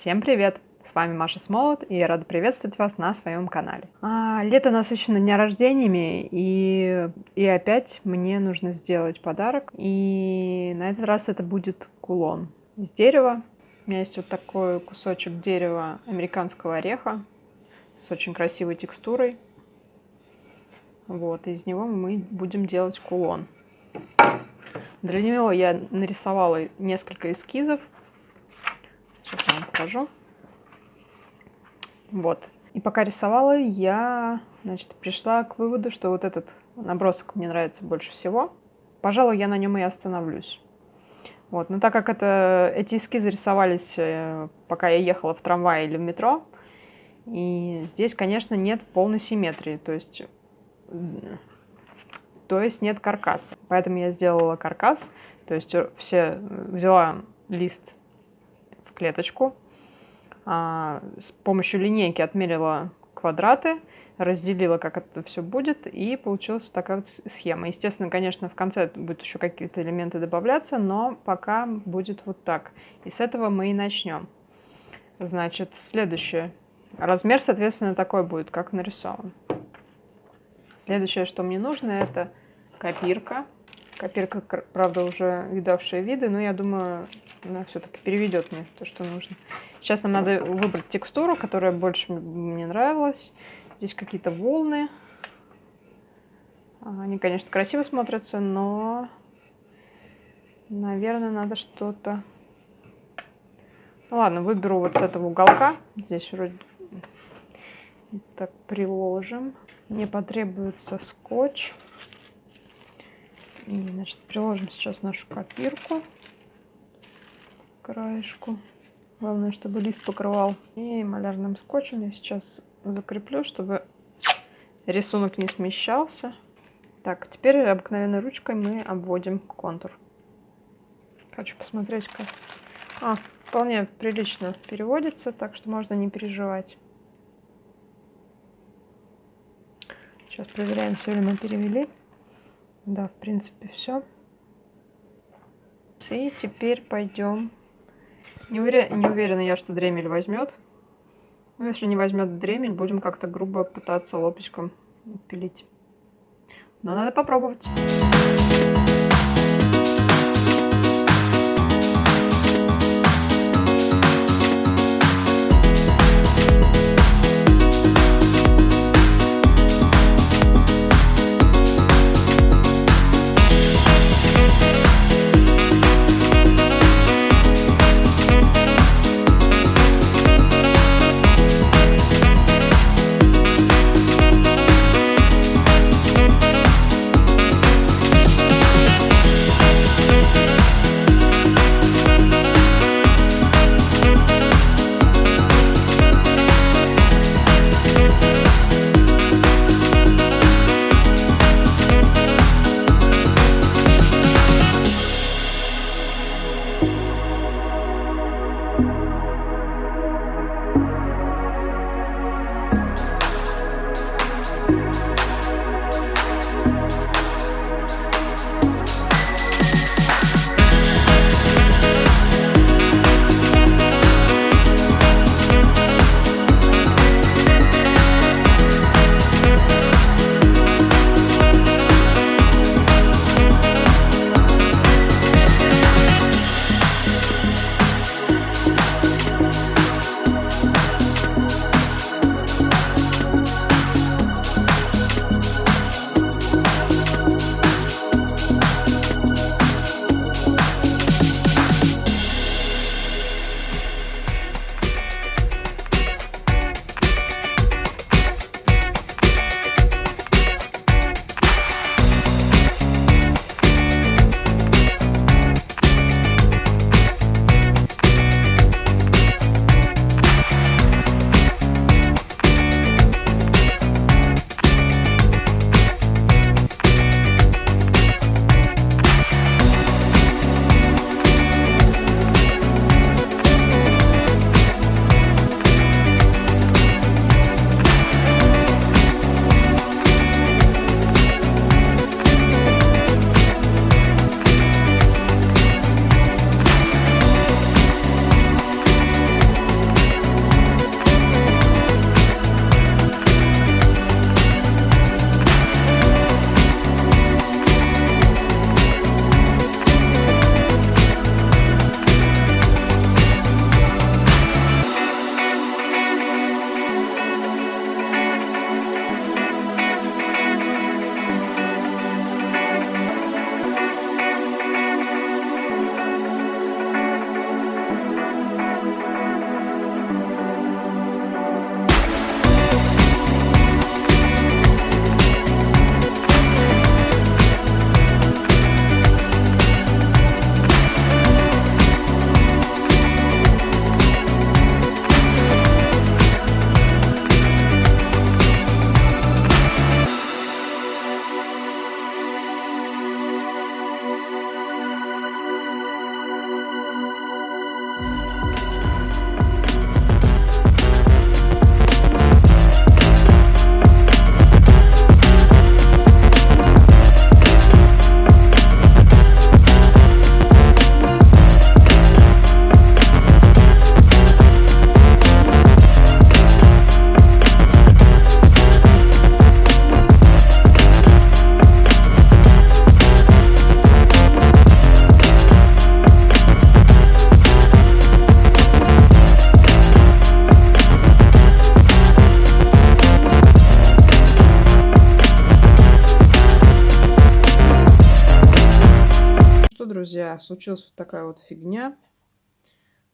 Всем привет! С вами Маша Смолот, и я рада приветствовать вас на своем канале. А, лето насыщено дня рождениями, и, и опять мне нужно сделать подарок. И на этот раз это будет кулон из дерева. У меня есть вот такой кусочек дерева американского ореха с очень красивой текстурой. Вот, из него мы будем делать кулон. Для него я нарисовала несколько эскизов. Сейчас я вам покажу. Вот. И пока рисовала, я значит, пришла к выводу, что вот этот набросок мне нравится больше всего. Пожалуй, я на нем и остановлюсь. Вот. Но так как это, эти эскизы рисовались, э, пока я ехала в трамвае или в метро, и здесь, конечно, нет полной симметрии, то есть, то есть нет каркаса. Поэтому я сделала каркас, то есть э, все взяла лист клеточку, а, с помощью линейки отмерила квадраты, разделила, как это все будет, и получилась такая вот схема. Естественно, конечно, в конце будут еще какие-то элементы добавляться, но пока будет вот так. И с этого мы и начнем. Значит, следующее. Размер, соответственно, такой будет, как нарисован. Следующее, что мне нужно, это копирка. Копирка, правда, уже видавшая виды, но я думаю, она все-таки переведет мне то, что нужно. Сейчас нам надо выбрать текстуру, которая больше мне нравилась. Здесь какие-то волны. Они, конечно, красиво смотрятся, но, наверное, надо что-то... Ну ладно, выберу вот с этого уголка. Здесь вроде так приложим. Мне потребуется скотч. И, значит, приложим сейчас нашу копирку краешку. Главное, чтобы лист покрывал. И малярным скотчем я сейчас закреплю, чтобы рисунок не смещался. Так, теперь обыкновенной ручкой мы обводим контур. Хочу посмотреть, как... А, вполне прилично переводится, так что можно не переживать. Сейчас проверяем, все ли мы перевели. Да, в принципе, все. И теперь пойдем. Не, уверен, не уверена я, что дремель возьмет. Но если не возьмет дремель, будем как-то грубо пытаться лопочком пилить. Но надо попробовать. Случилась вот такая вот фигня.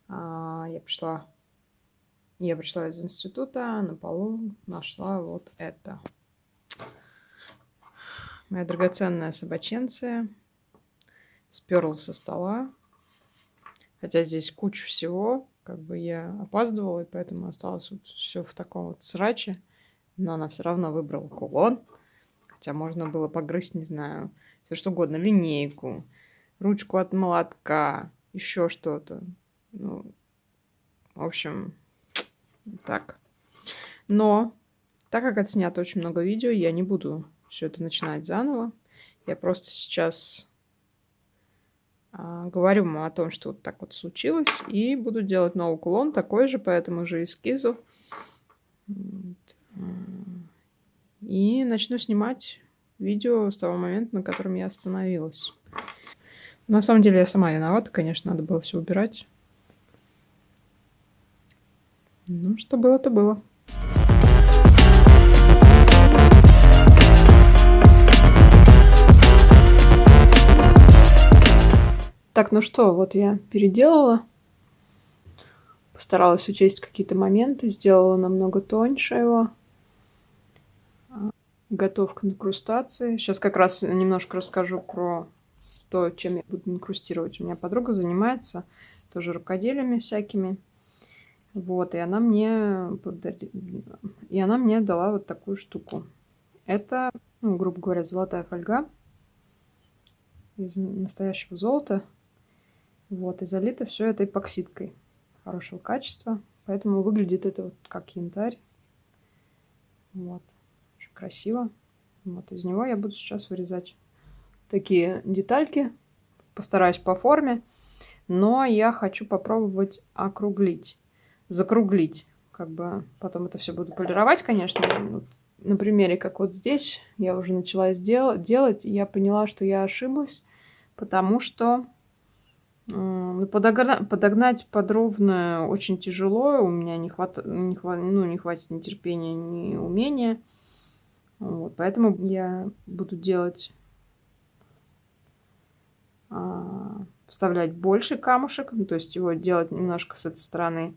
А, я пришла, я пришла из института, на полу нашла вот это. Моя драгоценная собаченция сперла со стола. Хотя здесь куча всего, как бы я опаздывала, и поэтому осталось вот все в таком вот сраче. Но она все равно выбрала кулон. Хотя можно было погрызть, не знаю, все что угодно, линейку, ручку от молотка, еще что-то. Ну, в общем, так. Но, так как отснято очень много видео, я не буду все это начинать заново. Я просто сейчас а, говорю ему о том, что вот так вот случилось, и буду делать новый кулон, такой же, по этому же эскизу. И начну снимать видео с того момента, на котором я остановилась. На самом деле я сама виновата, конечно, надо было все убирать. Ну, что было, то было. Так, ну что, вот я переделала. Постаралась учесть какие-то моменты, сделала намного тоньше его. Готов к инкрустации. Сейчас как раз немножко расскажу про то, чем я буду инкрустировать. У меня подруга занимается тоже рукоделиями всякими. Вот, и она мне и она мне дала вот такую штуку. Это, ну, грубо говоря, золотая фольга из настоящего золота. Вот, и залито все это эпоксидкой хорошего качества. Поэтому выглядит это вот как янтарь. Вот, очень красиво. Вот, из него я буду сейчас вырезать такие детальки. Постараюсь по форме. Но я хочу попробовать округлить. Закруглить. Как бы потом это все буду полировать, конечно. Вот на примере, как вот здесь, я уже начала сделать, делать. И я поняла, что я ошиблась. Потому что э, подогнать, подогнать подробно очень тяжело. У меня не, хват, не, хват, ну, не хватит ни терпения, ни умения. Вот, поэтому я буду делать вставлять больше камушек, ну, то есть его делать немножко с этой стороны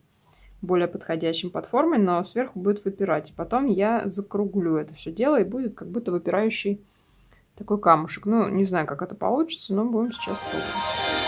более подходящим под формой, но сверху будет выпирать. Потом я закруглю это все дело, и будет как будто выпирающий такой камушек. Ну, не знаю, как это получится, но будем сейчас пробовать.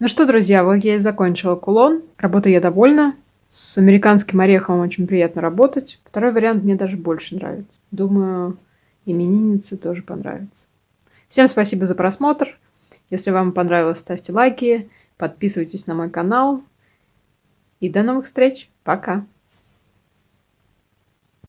Ну что, друзья, вот я и закончила кулон. Работа я довольна. С американским орехом очень приятно работать. Второй вариант мне даже больше нравится. Думаю, имениннице тоже понравится. Всем спасибо за просмотр. Если вам понравилось, ставьте лайки, подписывайтесь на мой канал. И до новых встреч. Пока.